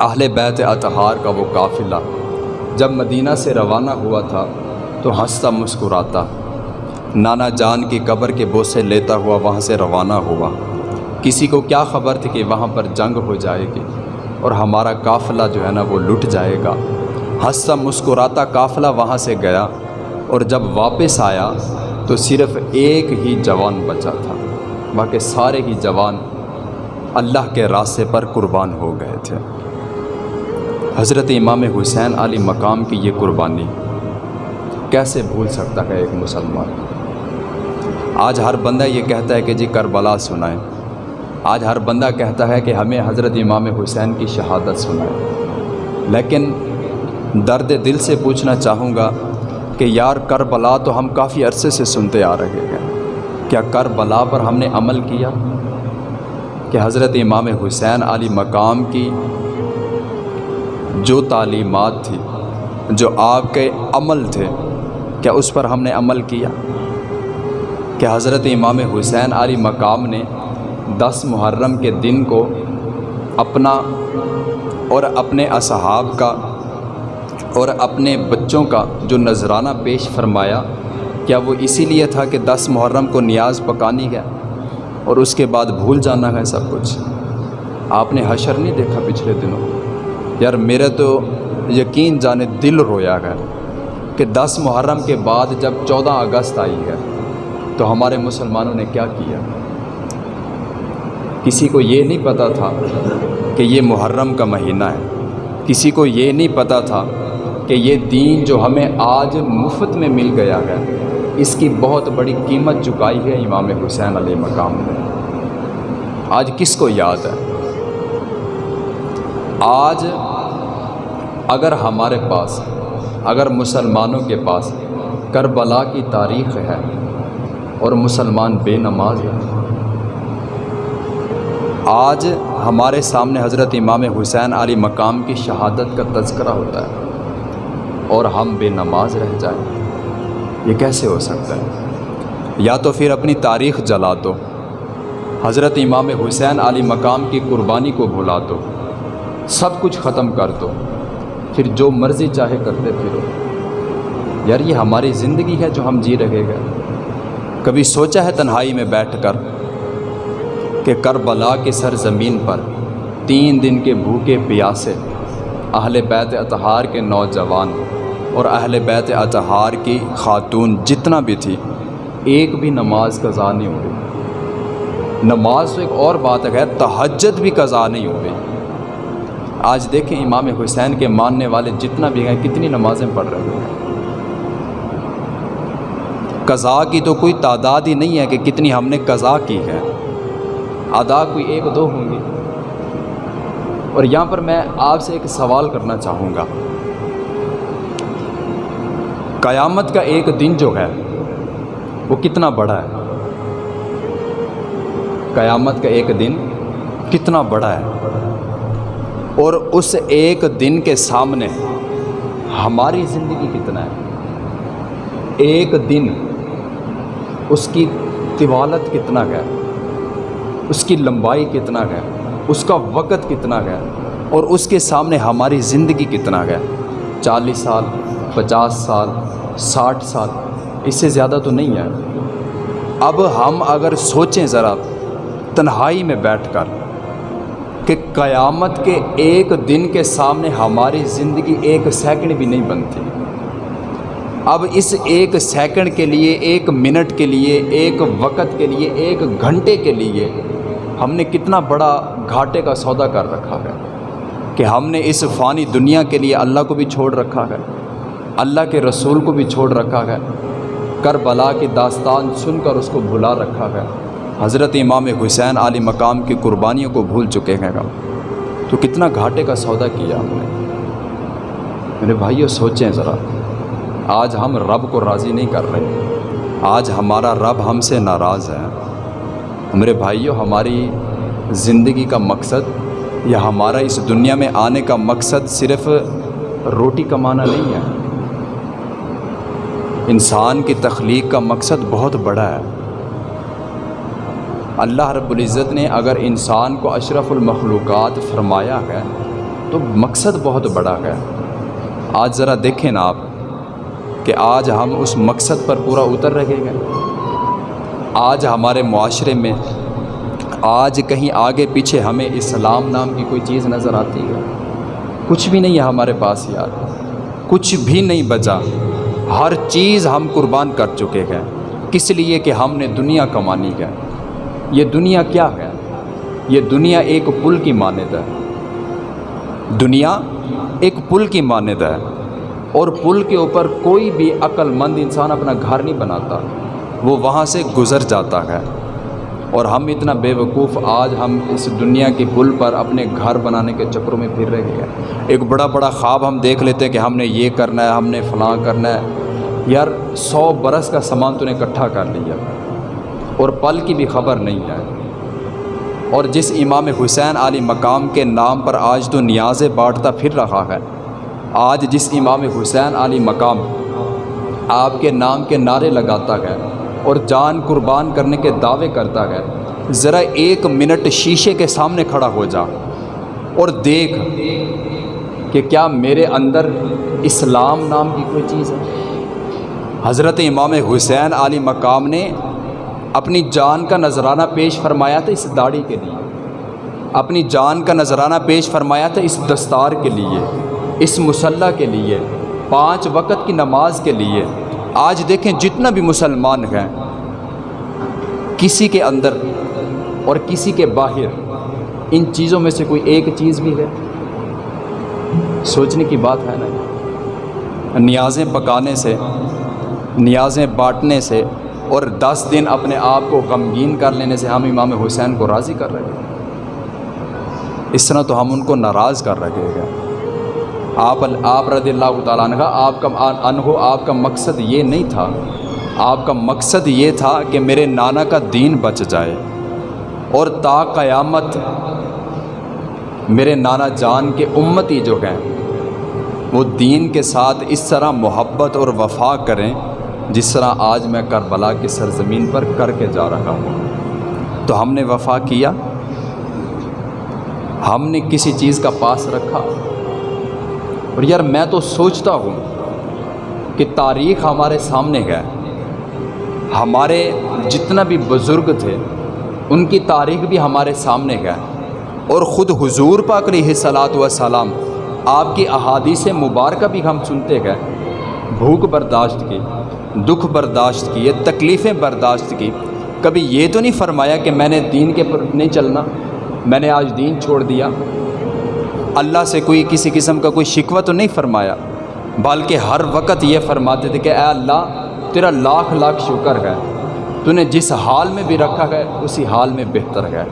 اہل بیت اطہار کا وہ قافلہ۔ جب مدینہ سے روانہ ہوا تھا تو ہنستا مسکراتا۔ نانا جان کی قبر کے بوسے لیتا ہوا وہاں سے روانہ ہوا۔ کسی کو کیا خبر تھی کہ وہاں پر جنگ ہو جائے گی اور ہمارا قافلہ جو ہے نا وہ لٹ جائے گا۔ ہنستا مسکراتا قافلہ وہاں سے گیا اور جب واپس آیا تو صرف ایک ہی جوان بچا تھا۔ باقی سارے ہی جوان اللہ کے راستے پر قربان ہو گئے تھے۔ حضرت امام حسین علی مقام کی یہ قربانی کیسے بھول سکتا ہے ایک مسلمان؟ آج ہر بندہ یہ کہتا ہے کہ جی کربلا سنائیں۔ آج ہر بندہ کہتا ہے کہ ہمیں حضرت امام حسین کی شہادت سنائیں۔ لیکن درد دل سے پوچھنا چاہوں گا کہ یار کربلا تو ہم کافی عرصے سے سنتے آ رہے ہیں۔ کیا کربلا پر ہم نے عمل کیا؟ کہ حضرت امام حسین علی مقام کی جو تعلیمات تھی، جو آپ کے عمل تھے، کیا اس پر ہم نے عمل کیا؟ کہ حضرت امام حسین علی مقام نے دس محرم کے دن کو اپنا اور اپنے اصحاب کا اور اپنے بچوں کا جو نذرانہ پیش فرمایا، کیا وہ اسی لیے تھا کہ دس محرم کو نیاز پکانی ہے اور اس کے بعد بھول جانا ہے سب کچھ؟ آپ نے حشر نہیں دیکھا پچھلے دنوں؟ یار میرے تو یقین جانے دل رویا ہے کہ دس محرم کے بعد جب چودہ اگست آئی ہے، تو ہمارے مسلمانوں نے کیا کیا؟ کسی کو یہ نہیں پتہ تھا کہ یہ محرم کا مہینہ ہے۔ کسی کو یہ نہیں پتہ تھا کہ یہ دین جو ہمیں آج مفت میں مل گیا ہے، اس کی بہت بڑی قیمت چکائی ہے امام حسین علیہ مقام نے۔ آج کس کو یاد ہے؟ آج اگر ہمارے پاس، اگر مسلمانوں کے پاس کربلا کی تاریخ ہے اور مسلمان بے نماز ہے آج ہمارے سامنے حضرت امام حسین علی مقام کی شہادت کا تذکرہ ہوتا ہے اور ہم بے نماز رہ جائیں۔ یہ کیسے ہو سکتا ہے؟ یا تو پھر اپنی تاریخ جلا دو، حضرت امام حسین علی مقام کی قربانی کو بھلا دو، سب کچھ ختم کر دو۔ پھر جو مرضی چاہے کرتے پھرو۔ یار یہ ہماری زندگی ہے جو ہم جی رہے گا کبھی سوچا ہے تنہائی میں بیٹھ کر کہ کربلا کی سرزمین پر تین دن کے بھوکے پیاسے اہل بیت اطہار کے نوجوان اور اہل بیت اطہار کی خاتون جتنا بھی تھی، ایک بھی نماز قضا نہیں ہوئی۔ نماز تو ایک اور بات ہے تہجد بھی قضا نہیں ہوئی۔ آج دیکھیں امام حسین کے ماننے والے جتنا بھی ہیں، کتنی نمازیں پڑھ رہے ہیں۔ قضا کی تو کوئی تعداد ہی نہیں ہے کہ کتنی ہم نے قضا کی ہے۔ ادا کوئی ایک دو ہوں گی اور یہاں پر میں آپ سے ایک سوال کرنا چاہوں گا۔ قیامت کا ایک دن جو ہے، وہ کتنا بڑا ہے؟ قیامت کا ایک دن کتنا بڑا ہے؟ اور اس ایک دن کے سامنے ہماری زندگی کتنا ہے؟ ایک دن اس کی طوالت کتنا ہے؟ اس کی لمبائی کتنا ہے؟ اس کا وقت کتنا ہے؟ اور اس کے سامنے ہماری زندگی کتنا ہے؟ چالیس سال، پچاس سال، ساٹھ سال، اس سے زیادہ تو نہیں ہے۔ اب ہم اگر سوچیں ذرا، تنہائی میں بیٹھ کر کہ قیامت کے ایک دن کے سامنے ہماری زندگی ایک سیکنڈ بھی نہیں بنتی۔ اب اس ایک سیکنڈ کے لیے، ایک منٹ کے لیے، ایک وقت کے لیے، ایک گھنٹے کے لیے ہم نے کتنا بڑا گھاٹے کا سودا کر رکھا ہے کہ ہم نے اس فانی دنیا کے لیے اللہ کو بھی چھوڑ رکھا ہے، اللہ کے رسول کو بھی چھوڑ رکھا ہے، کربلا کی داستان سن کر اس کو بھلا رکھا ہے۔ حضرت امام حسین علی مقام کی قربانیوں کو بھول چکے ہیں گا تو کتنا گھاٹے کا سودا کیا ہم نے؟ میرے بھائیو، سوچیں ذرا۔ آج ہم رب کو راضی نہیں کر رہے۔ آج ہمارا رب ہم سے ناراض ہے۔ میرے بھائیوں ہماری زندگی کا مقصد یا ہمارا اس دنیا میں آنے کا مقصد صرف روٹی کمانا نہیں ہے۔ انسان کی تخلیق کا مقصد بہت بڑا ہے۔ اللہ رب العزت نے اگر انسان کو اشرف المخلوقات فرمایا ہے، تو مقصد بہت بڑا ہے۔ آج ذرا دیکھیں نا آپ کہ آج ہم اس مقصد پر پورا اتر رہے گئے آج ہمارے معاشرے میں، آج کہیں آگے پیچھے ہمیں اسلام نام کی کوئی چیز نظر آتی ہے۔ کچھ بھی نہیں ہے ہمارے پاس یار۔ کچھ بھی نہیں بچا۔ ہر چیز ہم قربان کر چکے ہیں۔ کس لیے کہ ہم نے دنیا کمانی ہے۔ یہ دنیا کیا ہے؟ یہ دنیا ایک پل کی مانند ہے۔ دنیا ایک پل کی مانند ہے۔ اور پل کے اوپر کوئی بھی عقل مند انسان اپنا گھر نہیں بناتا۔ وہ وہاں سے گزر جاتا ہے۔ اور ہم اتنا بے وقوف آج ہم اس دنیا کے پل پر اپنے گھر بنانے کے چکروں میں پھر رہے ہیں ایک بڑا بڑا خواب ہم دیکھ لیتے ہیں کہ ہم نے یہ کرنا ہے، ہم نے فلاں کرنا ہے۔ یار، سو برس کا سامان تو نے اکٹھا کر لیا۔ اور پل کی بھی خبر نہیں ہے۔ اور جس امام حسین علی مقام کے نام پر آج تو نیازیں بانٹتا پھر رہا ہے، آج جس امام حسین علی مقام آپ کے نام کے نعرے لگاتا ہے اور جان قربان کرنے کے دعوے کرتا ہے، ذرا ایک منٹ شیشے کے سامنے کھڑا ہو جا اور دیکھ کہ کیا میرے اندر اسلام نام کی کوئی چیز ہے۔ حضرت امام حسین علی مقام نے اپنی جان کا نذرانہ پیش فرمایا تھا اس داڑھی کے لیے۔ اپنی جان کا نذرانہ پیش فرمایا تھا اس دستار کے لیے، اس مسلح کے لیے، پانچ وقت کی نماز کے لیے۔ آج دیکھیں جتنا بھی مسلمان ہیں، کسی کے اندر اور کسی کے باہر، ان چیزوں میں سے کوئی ایک چیز بھی ہے؟ سوچنے کی بات ہے نا۔ نیازیں پکانے سے، نیازیں بانٹنے سے اور دس دن اپنے آپ کو غمگین کر لینے سے ہم امام حسین کو راضی کر رہے ہیں۔ اس طرح تو ہم ان کو ناراض کر رہے ہیں۔ آپ آپ رضی اللہ تعالیٰ عنہ، آپ کا انہو آپ کا مقصد یہ نہیں تھا۔ آپ کا مقصد یہ تھا کہ میرے نانا کا دین بچ جائے۔ اور تا قیامت میرے نانا جان کے امتی جو ہیں، وہ دین کے ساتھ اس طرح محبت اور وفا کریں۔ جس طرح آج میں کربلا کی سرزمین پر کر کے جا رہا ہوں۔ تو ہم نے وفا کیا۔ ہم نے کسی چیز کا پاس رکھا۔ اور یار میں تو سوچتا ہوں کہ تاریخ ہمارے سامنے ہے۔ ہمارے جتنا بھی بزرگ تھے، ان کی تاریخ بھی ہمارے سامنے ہے۔ اور خود حضور پاک علیہ صلاۃ وسلام آپ کی احادیث مبارکہ بھی ہم سنتے گئے بھوک برداشت کی۔ دکھ برداشت کی، یہ تکلیفیں برداشت کی۔ کبھی یہ تو نہیں فرمایا کہ میں نے دین کے پر نہیں چلنا، میں نے آج دین چھوڑ دیا۔ اللہ سے کوئی کسی قسم کا کوئی شکوہ تو نہیں فرمایا، بلکہ ہر وقت یہ فرماتے تھے کہ اے اللہ، تیرا لاکھ لاکھ شکر ہے۔ تو نے جس حال میں بھی رکھا ہے، اسی حال میں بہتر ہے۔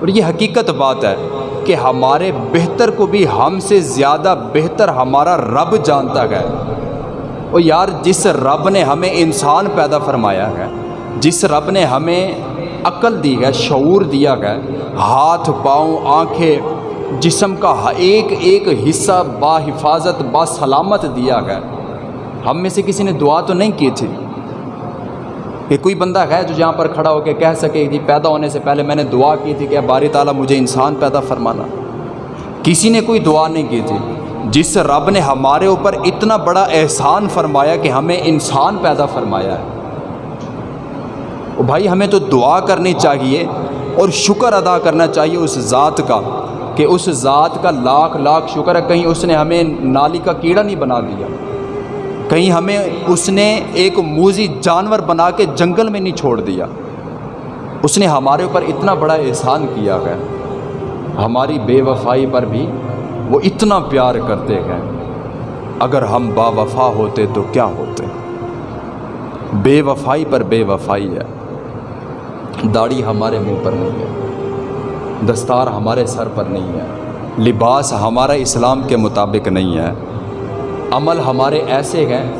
اور یہ حقیقت بات ہے کہ ہمارے بہتر کو بھی ہم سے زیادہ بہتر ہمارا رب جانتا ہے۔ اور یار، جس رب نے ہمیں انسان پیدا فرمایا ہے، جس رب نے ہمیں عقل دی ہے، شعور دیا ہے، ہاتھ، پاؤں، آنکھیں، جسم کا ایک ایک حصہ با حفاظت، با سلامت دیا ہے۔ ہم میں سے کسی نے دعا تو نہیں کی تھی؟ کہ کوئی بندہ ہے جو جہاں پر کھڑا ہو کے کہہ سکے کہ جی، پیدا ہونے سے پہلے میں نے دعا کی تھی کہ باری تعالیٰ مجھے انسان پیدا فرمانا۔ کسی نے کوئی دعا نہیں کی تھی۔ جس رب نے ہمارے اوپر اتنا بڑا احسان فرمایا کہ ہمیں انسان پیدا فرمایا ہے۔ بھائی، ہمیں تو دعا کرنی چاہیے اور شکر ادا کرنا چاہیے اس ذات کا کہ اس ذات کا لاکھ لاکھ شکر ہے۔ کہیں اس نے ہمیں نالی کا کیڑا نہیں بنا دیا۔ کہیں ہمیں اس نے ایک موزی جانور بنا کے جنگل میں نہیں چھوڑ دیا۔ اس نے ہمارے اوپر اتنا بڑا احسان کیا ہے۔ ہماری بے وفائی پر بھی وہ اتنا پیار کرتے ہیں۔ اگر ہم با وفا ہوتے تو کیا ہوتے؟ بے وفائی پر بے وفائی ہے۔ داڑھی ہمارے منہ پر نہیں ہے۔ دستار ہمارے سر پر نہیں ہے۔ لباس ہمارا اسلام کے مطابق نہیں ہے۔ عمل ہمارے ایسے ہیں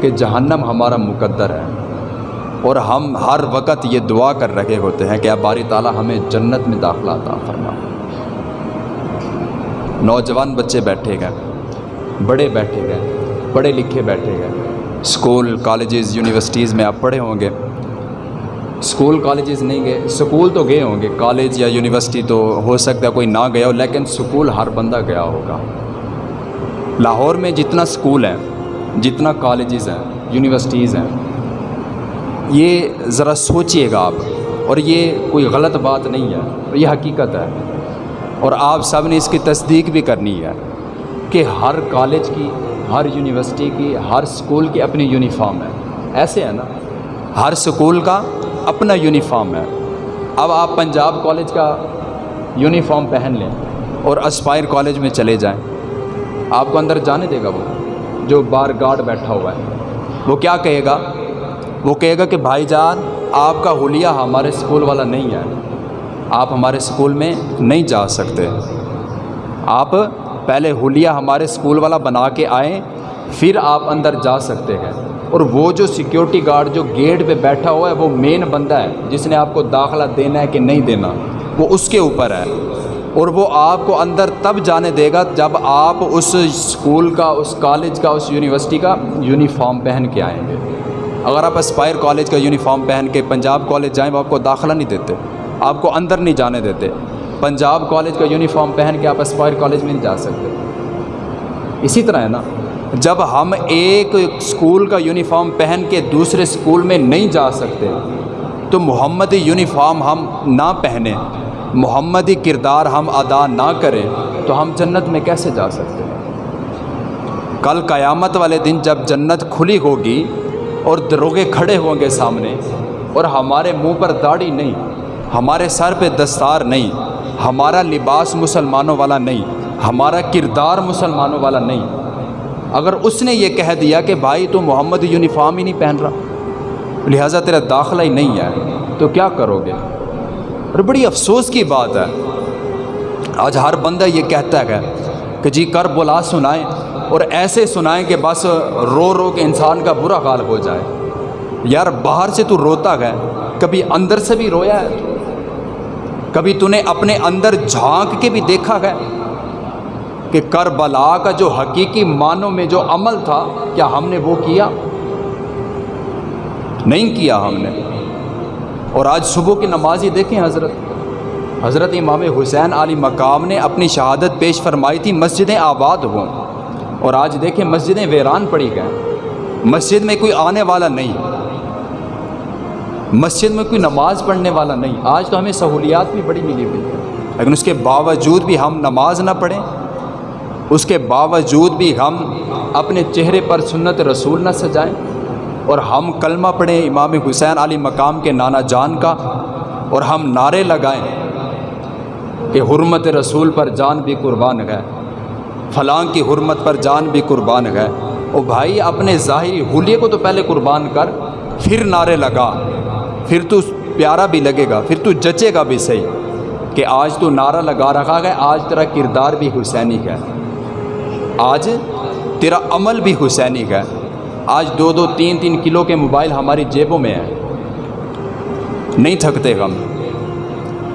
کہ جہنم ہمارا مقدر ہے۔ اور ہم ہر وقت یہ دعا کر رہے ہوتے ہیں کہ اب باری تعالیٰ ہمیں جنت میں داخلہ عطا فرما۔ نوجوان بچے بیٹھے گئے، بڑے بیٹھے گئے، پڑھے لکھے بیٹھے گئے۔ اسکول کالجز، یونیورسٹیز میں آپ پڑھے ہوں گے۔ اسکول کالجز نہیں گئے اسکول تو گئے ہوں گے۔ کالج یا یونیورسٹی تو ہو سکتا ہے کوئی نہ گیا ہو، لیکن اسکول ہر بندہ گیا ہوگا۔ لاہور میں جتنا اسکول ہے جتنا کالجز ہیں، یونیورسٹیز ہیں، یہ ذرا سوچئے گا آپ۔ اور یہ کوئی غلط بات نہیں ہے، یہ حقیقت ہے۔ اور آپ سب نے اس کی تصدیق بھی کرنی ہے کہ ہر کالج کی، ہر یونیورسٹی کی، ہر اسکول کی اپنی یونیفارم ہے۔ ایسے ہے نا، ہر اسکول کا اپنا یونیفارم ہے۔ اب آپ پنجاب کالج کا یونیفارم پہن لیں اور اسپائر کالج میں چلے جائیں۔ آپ کو اندر جانے دے گا وہ، جو بار گارڈ بیٹھا ہوا ہے۔ وہ کیا کہے گا؟ وہ کہے گا کہ بھائی جان، آپ کا حلیہ ہمارے اسکول والا نہیں ہے۔ آپ ہمارے اسکول میں نہیں جا سکتے۔ آپ پہلے حلیہ ہمارے اسکول والا بنا کے آئیں، پھر آپ اندر جا سکتے ہیں۔ اور وہ جو سیکیورٹی گارڈ جو گیٹ پہ بیٹھا ہوا ہے، وہ مین بندہ ہے، جس نے آپ کو داخلہ دینا ہے کہ نہیں دینا، وہ اس کے اوپر ہے۔ اور وہ آپ کو اندر تب جانے دے گا جب آپ اس اسکول کا، اس کالج کا، اس یونیورسٹی کا یونیفارم پہن کے آئیں گے۔ اگر آپ اسپائر کالج کا یونیفارم پہن کے پنجاب کالج جائیں، وہ آپ کو داخلہ نہیں دیتے۔ آپ کو اندر نہیں جانے دیتے۔ پنجاب کالج کا یونیفارم پہن کے آپ اسپائر کالج میں نہیں جا سکتے۔ اسی طرح ہے نا، جب ہم ایک اسکول کا یونیفارم پہن کے دوسرے اسکول میں نہیں جا سکتے، تو محمدی یونیفارم ہم نہ پہنیں، محمدی کردار ہم ادا نہ کریں، تو ہم جنت میں کیسے جا سکتے؟ ہیں کل قیامت والے دن جب جنت کھلی ہوگی اور دروگے کھڑے ہوں گے سامنے، اور ہمارے منہ پر داڑھی نہیں ہمارے سر پہ دستار نہیں، ہمارا لباس مسلمانوں والا نہیں، ہمارا کردار مسلمانوں والا نہیں۔ اگر اس نے یہ کہہ دیا کہ بھائی تو محمد یونیفارم ہی نہیں پہن رہا، لہٰذا تیرا داخلہ ہی نہیں ہے، تو کیا کرو گے؟ اور بڑی افسوس کی بات ہے۔ آج ہر بندہ یہ کہتا ہے کہ جی کر بلا سنائیں، اور ایسے سنائیں کہ بس رو رو کے انسان کا برا حال ہو جائے۔ یار باہر سے تو روتا گئے کبھی اندر سے بھی رویا ہے۔ کبھی تو نے اپنے اندر جھانک کے بھی دیکھا گیا کہ کربلا کا جو حقیقی معنوں میں جو عمل تھا، کیا ہم نے وہ کیا؟ نہیں کیا ہم نے۔ اور آج صبح کی نماز ہی دیکھیں حضرت۔ حضرت امام حسین علی مقام نے اپنی شہادت پیش فرمائی تھی، مسجدیں آباد ہوں۔ اور آج دیکھیں مسجدیں ویران پڑی گئیں۔ مسجد میں کوئی آنے والا نہیں۔ مسجد میں کوئی نماز پڑھنے والا نہیں، آج تو ہمیں سہولیات بھی بڑی ملی ہوئی ہے لیکن اس کے باوجود بھی ہم نماز نہ پڑھیں، اس کے باوجود بھی ہم اپنے چہرے پر سنت رسول نہ سجائیں۔ اور ہم کلمہ پڑھیں امام حسین علی مقام کے نانا جان کا، اور ہم نعرے لگائیں کہ حرمت رسول پر جان بھی قربان گئے فلاں کی حرمت پر جان بھی قربان گئے او بھائی، اپنے ظاہری حلیے کو تو پہلے قربان کر، پھر نعرے لگا۔ پھر تو پیارا بھی لگے گا، پھر تو جچے گا بھی صحیح کہ آج تو نعرہ لگا رکھا گیا آج تیرا کردار بھی حسینی ہے۔ آج تیرا عمل بھی حسینی ہے۔ آج دو دو تین تین کلو کے موبائل ہماری جیبوں میں ہیں۔ نہیں تھکتے غم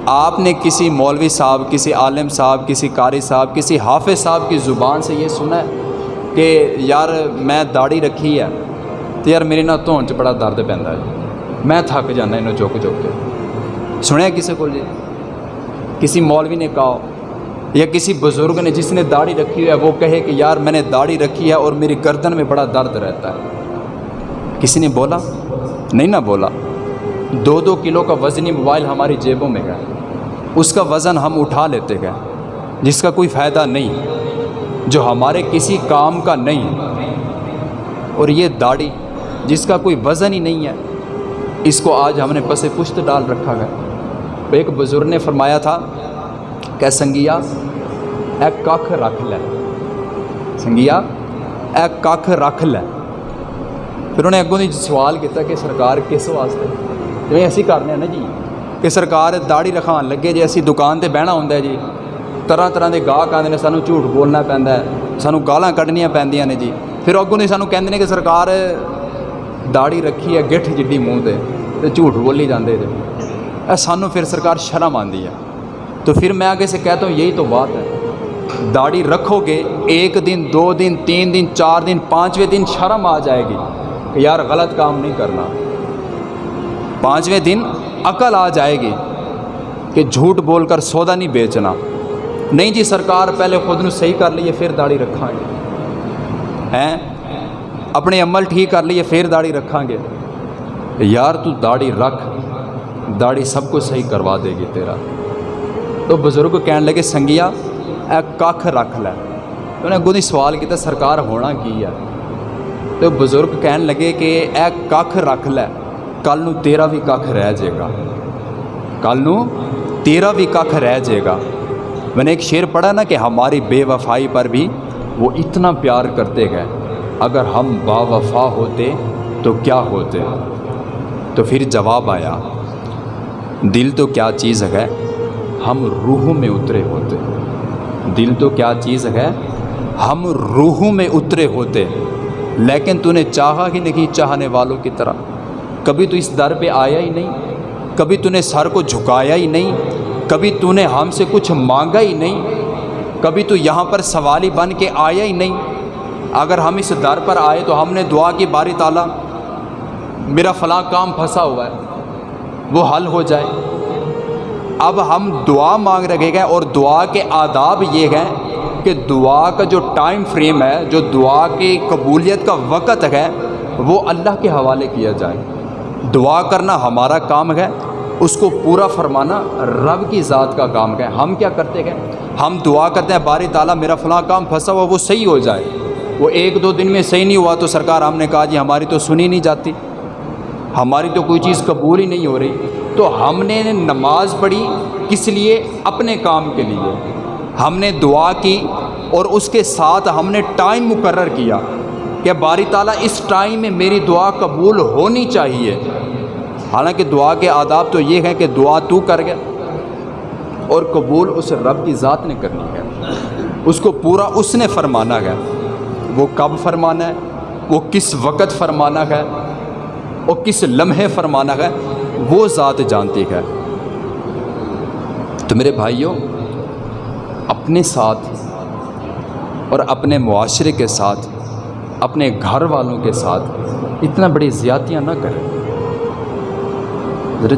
آپ نے کسی مولوی صاحب، کسی عالم صاحب، کسی قاری صاحب، کسی حافظ صاحب کی زبان سے یہ سنا ہے کہ یار میں داڑھی رکھی ہے تو یار میری نہ تو بڑا درد پہنتا ہے۔ میں تھک جانا انہوں چک چک کے سنیا کسی کو جی کسی مولوی نے کہا یا کسی بزرگ نے جس نے داڑھی رکھی ہے وہ کہے کہ یار میں نے داڑھی رکھی ہے اور میری گردن میں بڑا درد رہتا ہے کسی نے بولا نہیں نہ بولا دو دو کلو کا وزنی موبائل ہماری جیبوں میں گئے اس کا وزن ہم اٹھا لیتے گئے جس کا کوئی فائدہ نہیں جو ہمارے کسی کام کا نہیں اور یہ داڑھی جس کا کوئی وزن ہی نہیں ہے اس کو آج ہم نے پس پشت ڈال رکھا گیا ایک بزرگ نے فرمایا تھا کہ سنگیا اے کھ رکھ لے۔ سنگیا اے کھ رکھ لے۔ پھر انہیں اگوں دی سوال کیتا کہ سرکار کس واسطے؟ جو اسی کرنے ہیں نا جی کہ سرکار داڑھی رکھان لگے جی اسی دکان تے بہنا ہوندا ہے جی۔ طرح طرح دے گاہک آندے نے سانو جھوٹ بولنا پیندا ہے، سانو گالاں کڈنیاں پیندیاں نے جی۔ پھر اگوں دی سانو کہندے نے کہ سرکار داڑھی رکھی ہے، گٹھ جڈی منہ تے۔ تے جھوٹ بولی جاندے جی اے سانو پھر سرکار شرم آندی ہے تو پھر میں آگے سے کہتا ہوں یہی تو بات ہے داڑھی رکھو گے ایک دن دو دن تین دن چار دن پانچویں دن شرم آ جائے گی کہ یار غلط کام نہیں کرنا پانچویں دن عقل آ جائے گی کہ جھوٹ بول کر سودا نہیں بیچنا نہیں جی سرکار پہلے خود نو صحیح کر لیے پھر داڑھی رکھا گے ہیں اپنے عمل ٹھیک کر لیے پھر داڑھی رکھا گے یار تو داڑھی رکھ، داڑھی سب کو صحیح کروا دے گی تیرا۔ تو بزرگ کہنے لگے، سنگیا، اے کھ رکھ لے۔ انہیں گودی سوال کیا سرکار ہونا کی ہے؟ تو بزرگ کہنے لگے کہ اے کھ رکھ لے، کل نو تیرا بھی کھ رہ جائے گا۔ کل نو تیرا بھی کھ رہ جائے گا۔ میں نے ایک شعر پڑھا نا کہ ہماری بے وفائی پر بھی وہ اتنا پیار کرتے گئے۔ اگر ہم با وفا ہوتے تو کیا ہوتے؟ تو پھر جواب آیا، دل تو کیا چیز ہے؟ ہم روحوں میں اترے ہوتے۔ دل تو کیا چیز ہے؟ ہم روحوں میں اترے ہوتے۔ لیکن تو نے چاہا ہی نہیں چاہنے والوں کی طرح۔ کبھی تو اس در پہ آیا ہی نہیں۔ کبھی تو نے سر کو جھکایا ہی نہیں۔ کبھی تو نے ہم سے کچھ مانگا ہی نہیں۔ کبھی تو یہاں پر سوالی بن کے آیا ہی نہیں۔ اگر ہم اس در پر آئے تو ہم نے دعا کی، باری تعالیٰ میرا فلاں کام پھنسا ہوا ہے، وہ حل ہو جائے۔ اب ہم دعا مانگ رکھے گئے اور دعا کے آداب یہ ہیں کہ دعا کا جو ٹائم فریم ہے، جو دعا کی قبولیت کا وقت ہے، وہ اللہ کے حوالے کیا جائے۔ دعا کرنا ہمارا کام ہے، اس کو پورا فرمانا رب کی ذات کا کام ہے۔ ہم کیا کرتے ہیں؟ ہم دعا کرتے ہیں، باری تعالیٰ، میرا فلاں کام پھنسا ہوا، وہ صحیح ہو جائے۔ وہ ایک دو دن میں صحیح نہیں ہوا تو سرکار ہم نے کہا جی ہماری تو سنی نہیں جاتی۔ ہماری تو کوئی چیز قبول ہی نہیں ہو رہی۔ تو ہم نے نماز پڑھی کس لیے؟ اپنے کام کے لیے۔ ہم نے دعا کی اور اس کے ساتھ ہم نے ٹائم مقرر کیا کہ باری تعالیٰ اس ٹائم میں میری دعا قبول ہونی چاہیے۔ حالانکہ دعا کے آداب تو یہ ہے کہ دعا تو کر گیا اور قبول اس رب کی ذات نے کرنی ہے۔ اس کو پورا اس نے فرمانا ہے۔ وہ کب فرمانا ہے؟ وہ کس وقت فرمانا ہے؟ اور کس لمحے فرمانا ہے، وہ ذات جانتی ہے۔ تو میرے بھائیوں، اپنے ساتھ اور اپنے معاشرے کے ساتھ، اپنے گھر والوں کے ساتھ اتنا بڑی زیادتیاں نہ کریں۔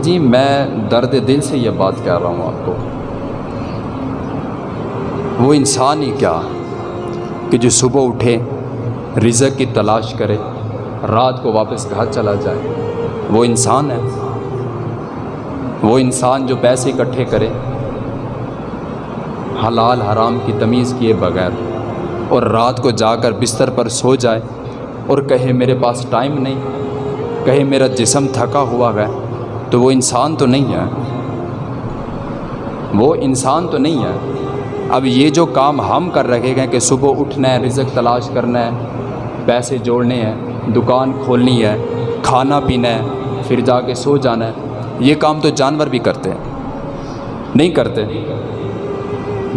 جی میں درد دل سے یہ بات کہہ رہا ہوں آپ کو۔ وہ انسان ہی کیا کہ جو صبح اٹھے، رزق کی تلاش کرے رات کو واپس گھر چلا جائے۔ وہ انسان ہے۔ وہ انسان جو پیسے اکٹھے کرے۔ حلال حرام کی تمیز کیے بغیر۔ اور رات کو جا کر بستر پر سو جائے۔ اور کہے میرے پاس ٹائم نہیں۔ کہے میرا جسم تھکا ہوا ہے۔ تو وہ انسان تو نہیں ہے۔ وہ انسان تو نہیں ہے۔ اب یہ جو کام ہم کر رکھے گئے کہ صبح اٹھنا ہے، رزق تلاش کرنا ہے، پیسے جوڑنے ہیں۔ دکان کھولنی ہے، کھانا پینا ہے، پھر جا کے سو جانا ہے۔ یہ کام تو جانور بھی کرتے ہیں۔ نہیں کرتے۔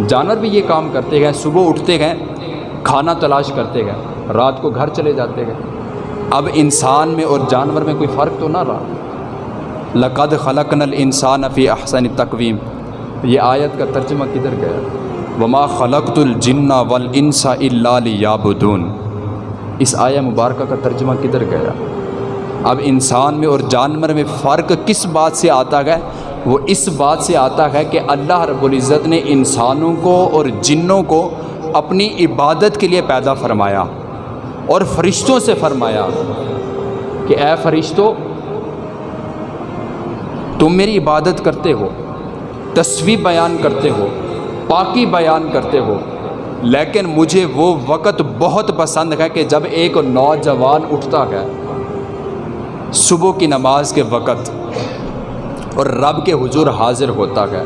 جانور بھی یہ کام کرتے گئے صبح اٹھتے گئے کھانا تلاش کرتے گئے رات کو گھر چلے جاتے گئے اب انسان میں اور جانور میں کوئی فرق تو نہ رہا۔ لقد خلق نل انسان فی احسن تقویم۔ یہ آیت کا ترجمہ کدھر گیا؟ وما خلقت الجنا ول انسا اللہ یابدون اس آیا مبارکہ کا ترجمہ کدھر گیا؟ اب انسان میں اور جانور میں فرق کس بات سے آتا ہے؟ وہ اس بات سے آتا ہے کہ اللہ رب العزت نے انسانوں کو اور جنوں کو اپنی عبادت کے لیے پیدا فرمایا اور فرشتوں سے فرمایا کہ اے فرشتوں تم میری عبادت کرتے ہو، تصویر بیان کرتے ہو، پاکی بیان کرتے ہو لیکن مجھے وہ وقت بہت پسند ہے کہ جب ایک نوجوان اٹھتا ہے، صبح کی نماز کے وقت اور رب کے حضور حاضر ہوتا ہے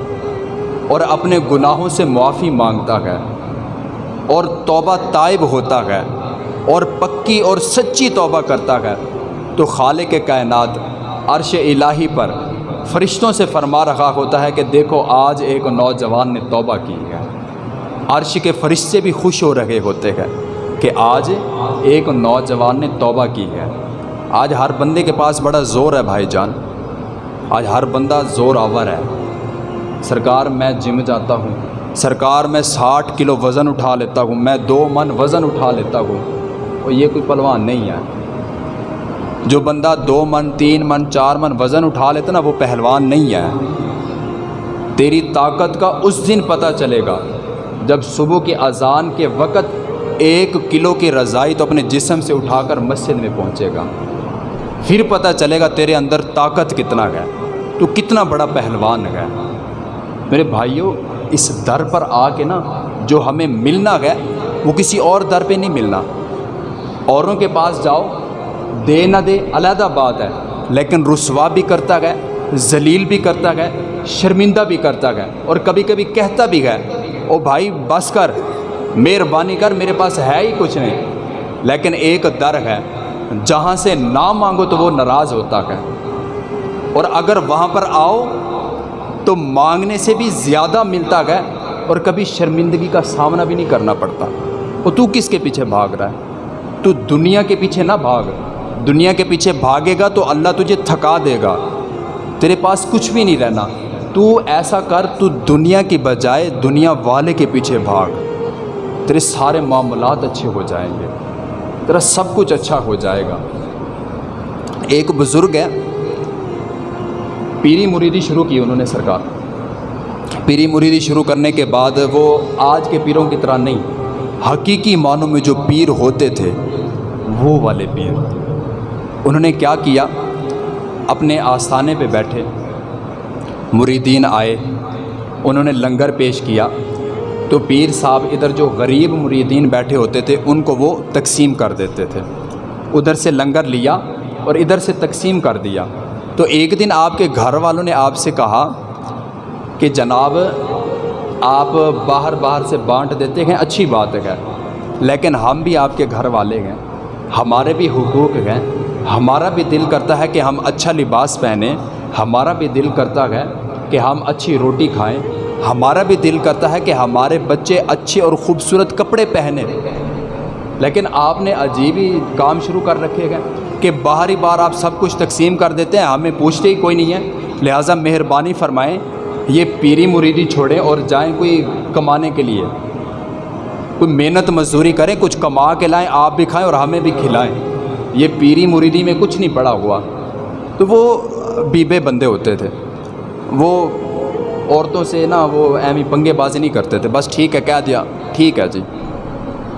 اور اپنے گناہوں سے معافی مانگتا ہے اور توبہ طائب ہوتا ہے اور پکی اور سچی توبہ کرتا ہے، تو خالق کائنات عرش الہی پر فرشتوں سے فرما رہا ہوتا ہے کہ دیکھو، آج ایک نوجوان نے توبہ کی ہے۔ عرش کے فرشتے بھی خوش ہو رہے ہوتے ہیں کہ آج ایک نوجوان نے توبہ کی ہے۔ آج ہر بندے کے پاس بڑا زور ہے بھائی جان۔ آج ہر بندہ زور آور ہے۔ سرکار، میں جم جاتا ہوں۔ سرکار، میں ساٹھ کلو وزن اٹھا لیتا ہوں۔ میں دو من وزن اٹھا لیتا ہوں۔ اور یہ کوئی پلوان نہیں ہے۔ جو بندہ دو من، تین من، چار من وزن اٹھا لیتا نا، وہ پہلوان نہیں ہے۔ تیری طاقت کا اس دن پتہ چلے گا۔ جب صبح کی اذان کے وقت ایک کلو کی رضائی تو اپنے جسم سے اٹھا کر مسجد میں پہنچے گا۔ پھر پتہ چلے گا تیرے اندر طاقت کتنا ہے۔ تو کتنا بڑا پہلوان ہے۔ میرے بھائیوں اس در پر آ کے نا جو ہمیں ملنا ہے، وہ کسی اور در پہ نہیں ملنا۔ اوروں کے پاس جاؤ، دے نہ دے، علیحدہ بات ہے۔ لیکن رسوا بھی کرتا گئے ذلیل بھی کرتا گئے شرمندہ بھی کرتا گئے اور کبھی کبھی کہتا بھی گئے او بھائی، بس کر، مہربانی کر، میرے پاس ہے ہی کچھ نہیں۔ لیکن ایک در ہے، جہاں سے نہ مانگو تو وہ ناراض ہوتا ہے۔ اور اگر وہاں پر آؤ تو مانگنے سے بھی زیادہ ملتا گیا اور کبھی شرمندگی کا سامنا بھی نہیں کرنا پڑتا۔ اور تو کس کے پیچھے بھاگ رہا ہے؟ تو دنیا کے پیچھے نہ بھاگ۔ دنیا کے پیچھے بھاگے گا تو اللہ تجھے تھکا دے گا۔ تیرے پاس کچھ بھی نہیں رہنا۔ تو ایسا کر، تو دنیا کی بجائے دنیا والے کے پیچھے بھاگ۔ تیرے سارے معاملات اچھے ہو جائیں گے، تیرا سب کچھ اچھا ہو جائے گا۔ ایک بزرگ ہے، پیری مریدی شروع کی انہوں نے سرکار۔ پیری مریدی شروع کرنے کے بعد وہ آج کے پیروں کی طرح نہیں، حقیقی معنوں میں جو پیر ہوتے تھے، وہ والے پیر۔ انہوں نے کیا کیا؟ اپنے آستانے پہ بیٹھے۔ مریدین آئے، انہوں نے لنگر پیش کیا۔ تو پیر صاحب ادھر جو غریب مریدین بیٹھے ہوتے تھے، ان کو وہ تقسیم کر دیتے تھے۔ ادھر سے لنگر لیا اور ادھر سے تقسیم کر دیا۔ تو ایک دن آپ کے گھر والوں نے آپ سے کہا کہ جناب، آپ باہر باہر سے بانٹ دیتے ہیں، اچھی بات ہے۔ لیکن ہم بھی آپ کے گھر والے ہیں، ہمارے بھی حقوق ہیں۔ ہمارا بھی دل کرتا ہے کہ ہم اچھا لباس پہنیں۔ ہمارا بھی دل کرتا ہے کہ ہم اچھی روٹی کھائیں۔ ہمارا بھی دل کرتا ہے کہ ہمارے بچے اچھے اور خوبصورت کپڑے پہنے لیکن آپ نے عجیب ہی کام شروع کر رکھے گئے کہ باہری بار آپ سب کچھ تقسیم کر دیتے ہیں، ہمیں پوچھتے ہی کوئی نہیں ہے۔ لہٰذا مہربانی فرمائیں، یہ پیری مریدی چھوڑیں اور جائیں کوئی کمانے کے لیے۔ کوئی محنت مزدوری کریں، کچھ کما کے لائیں، آپ بھی کھائیں اور ہمیں بھی کھلائیں۔ یہ پیری مریدی میں کچھ نہیں پڑا ہوا۔ تو وہ بیبے بندے ہوتے تھے۔ وہ عورتوں سے نا وہ ایمی پنگے بازی نہیں کرتے تھے۔ بس ٹھیک ہے، کہہ دیا۔ ٹھیک ہے جی۔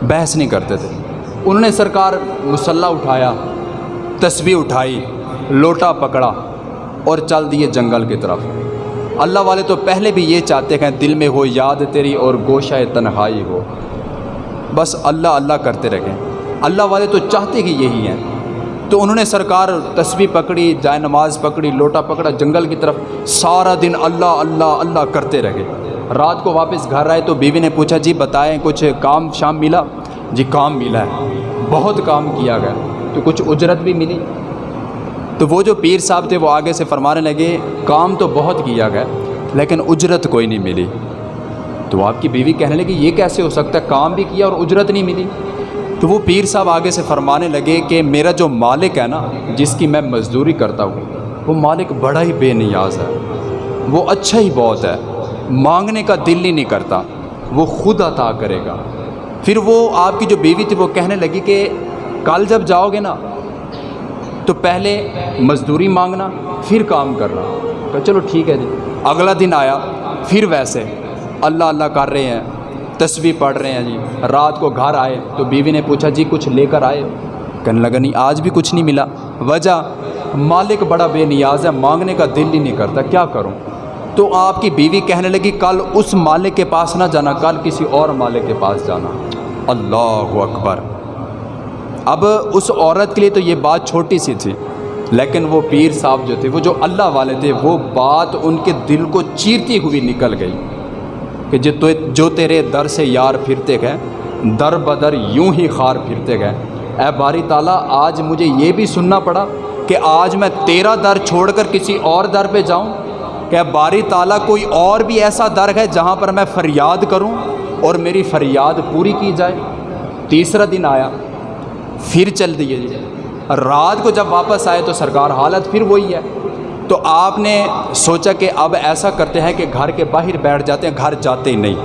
بحث نہیں کرتے تھے۔ انہوں نے سرکار مسلح اٹھایا، تسبیح اٹھائی، لوٹا پکڑا اور چل دیے جنگل کی طرف۔ اللہ والے تو پہلے بھی یہ چاہتے ہیں، دل میں ہو، یاد تیری اور گوشہ تنہائی ہو۔ بس اللہ اللہ کرتے رہیں اللہ والے تو چاہتے ہی یہی ہیں۔ تو انہوں نے سرکار تسبیح پکڑی، جائے نماز پکڑی، لوٹا پکڑا، جنگل کی طرف سارا دن اللہ اللہ اللہ کرتے رہے۔ رات کو واپس گھر آئے تو بیوی نے پوچھا جی بتائیں، کچھ کام شام ملا؟ جی کام ملا ہے۔ بہت کام کیا گیا۔ تو کچھ اجرت بھی ملی؟ تو وہ جو پیر صاحب تھے وہ آگے سے فرمانے لگے، کام تو بہت کیا گیا، لیکن اجرت کوئی نہیں ملی۔ تو آپ کی بیوی کہنے لگی، یہ کیسے ہو سکتا ہے؟ کام بھی کیا اور اجرت نہیں ملی؟ تو وہ پیر صاحب آگے سے فرمانے لگے کہ میرا جو مالک ہے نا، جس کی میں مزدوری کرتا ہوں، وہ مالک بڑا ہی بے نیاز ہے۔ وہ اچھا ہی بہت ہے۔ مانگنے کا دل ہی نہیں کرتا۔ وہ خود عطا کرے گا۔ پھر وہ آپ کی جو بیوی تھی، وہ کہنے لگی کہ کل جب جاؤ گے نا، تو پہلے مزدوری مانگنا، پھر کام کرنا۔ کہ چلو ٹھیک ہے جی۔ اگلا دن آیا، پھر ویسے۔ اللہ اللہ کر رہے ہیں۔ تصویر پڑھ رہے ہیں جی۔ رات کو گھر آئے تو بیوی نے پوچھا جی کچھ لے کر آئے؟ کہنے لگا، نہیں، آج بھی کچھ نہیں ملا۔ وجہ، مالک بڑا بے نیاز ہے، مانگنے کا دل ہی نہیں کرتا، کیا کروں؟ تو آپ کی بیوی کہنے لگی، کل اس مالک کے پاس نہ جانا، کل کسی اور مالک کے پاس جانا۔ اللہ اکبر۔ اب اس عورت کے لیے تو یہ بات چھوٹی سی تھی، لیکن وہ پیر صاحب جو تھے، وہ جو اللہ والے تھے، وہ بات ان کے دل کو چیرتی ہوئی نکل گئی۔ کہ جو جو تیرے در سے یار پھرتے گئے، در بدر یوں ہی خار پھرتے گئے۔ اے باری تعالیٰ، آج مجھے یہ بھی سننا پڑا کہ آج میں تیرا در چھوڑ کر کسی اور در پہ جاؤں۔ کہ باری تعالیٰ، کوئی اور بھی ایسا در ہے جہاں پر میں فریاد کروں اور میری فریاد پوری کی جائے۔ تیسرا دن آیا، پھر چل دیے۔ جی رات کو جب واپس آئے تو سرکار حالت پھر وہی ہے۔ تو آپ نے سوچا کہ اب ایسا کرتے ہیں کہ گھر کے باہر بیٹھ جاتے ہیں، گھر جاتے ہی نہیں۔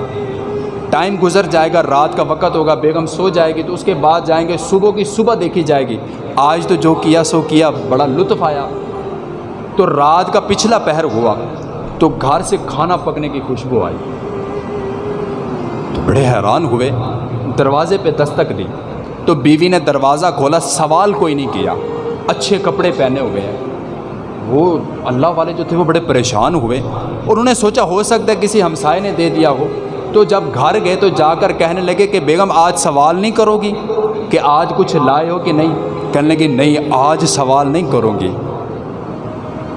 ٹائم گزر جائے گا، رات کا وقت ہوگا، بیگم سو جائے گی، تو اس کے بعد جائیں گے، صبح کی صبح دیکھی جائے گی۔ آج تو جو کیا سو کیا، بڑا لطف آیا۔ تو رات کا پچھلا پہر ہوا، تو گھر سے کھانا پکنے کی خوشبو آئی۔ تو بڑے حیران ہوئے، دروازے پہ دستک دی۔ تو بیوی نے دروازہ کھولا، سوال کوئی نہیں کیا۔ اچھے کپڑے پہنے ہوئے ہیں۔ وہ اللہ والے جو تھے وہ بڑے پریشان ہوئے اور انہوں نے سوچا ہو سکتا ہے کسی ہمسائے نے دے دیا ہو۔ تو جب گھر گئے تو جا کر کہنے لگے کہ بیگم آج سوال نہیں کرو گی کہ آج کچھ لائے ہو کہ نہیں؟ کہنے لگے نہیں، آج سوال نہیں کرو گی۔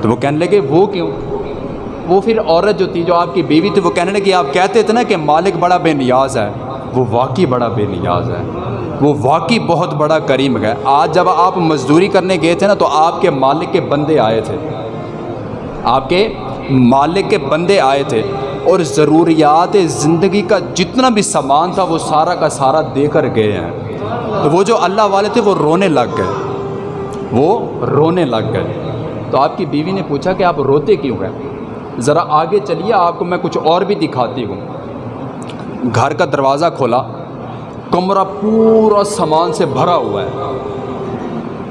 تو وہ کہنے لگے وہ کیوں؟ وہ پھر عورت جو تھی، جو آپ کی بیوی تھی، وہ کہنے لگی آپ کہتے تھے نا کہ مالک بڑا بے نیاز ہے، وہ واقعی بڑا بے نیاز ہے۔ وہ واقعی بہت بڑا کریم ہے۔ آج جب آپ مزدوری کرنے گئے تھے نا تو آپ کے مالک کے بندے آئے تھے۔ آپ کے مالک کے بندے آئے تھے اور ضروریات زندگی کا جتنا بھی سامان تھا وہ سارا کا سارا دے کر گئے ہیں۔ تو وہ جو اللہ والے تھے وہ رونے لگ گئے۔ وہ رونے لگ گئے۔ تو آپ کی بیوی نے پوچھا کہ آپ روتے کیوں ہیں؟ ذرا آگے چلیے، آپ کو میں کچھ اور بھی دکھاتی ہوں۔ گھر کا دروازہ کھولا۔ کمرہ پورا سامان سے بھرا ہوا ہے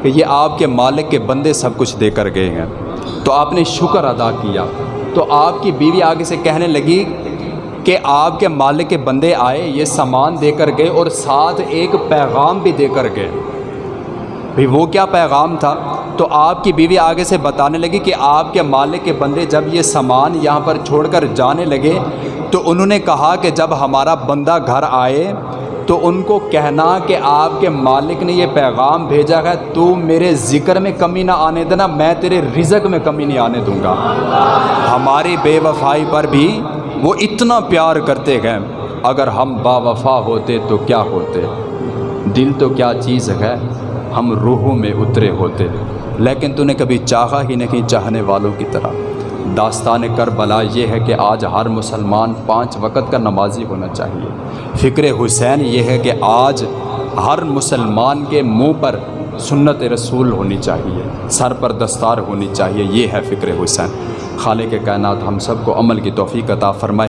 کہ یہ آپ کے مالک کے بندے سب کچھ دے کر گئے ہیں۔ تو آپ نے شکر ادا کیا۔ تو آپ کی بیوی آگے سے کہنے لگی کہ آپ کے مالک کے بندے آئے، یہ سامان دے کر گئے اور ساتھ ایک پیغام بھی دے کر گئے۔ بھئی وہ کیا پیغام تھا؟ تو آپ کی بیوی آگے سے بتانے لگی کہ آپ کے مالک کے بندے جب یہ سامان یہاں پر چھوڑ کر جانے لگے تو انہوں نے کہا کہ جب ہمارا بندہ گھر آئے تو ان کو کہنا کہ آپ کے مالک نے یہ پیغام بھیجا ہے، تو میرے ذکر میں کمی نہ آنے دینا، میں تیرے رزق میں کمی نہیں آنے دوں گا۔ ہماری بے وفائی پر بھی وہ اتنا پیار کرتے گئے اگر ہم با وفا ہوتے تو کیا ہوتے؟ دل تو کیا چیز ہے؟ ہم روحوں میں اترے ہوتے۔ لیکن تو نے کبھی چاہا ہی نہیں چاہنے والوں کی طرح۔ داستان کربلا یہ ہے کہ آج ہر مسلمان پانچ وقت کا نمازی ہونا چاہیے۔ فکر حسین یہ ہے کہ آج ہر مسلمان کے منہ پر سنت رسول ہونی چاہیے، سر پر دستار ہونی چاہیے، یہ ہے فکر حسین۔ خالق کائنات ہم سب کو عمل کی توفیق عطا فرمائے۔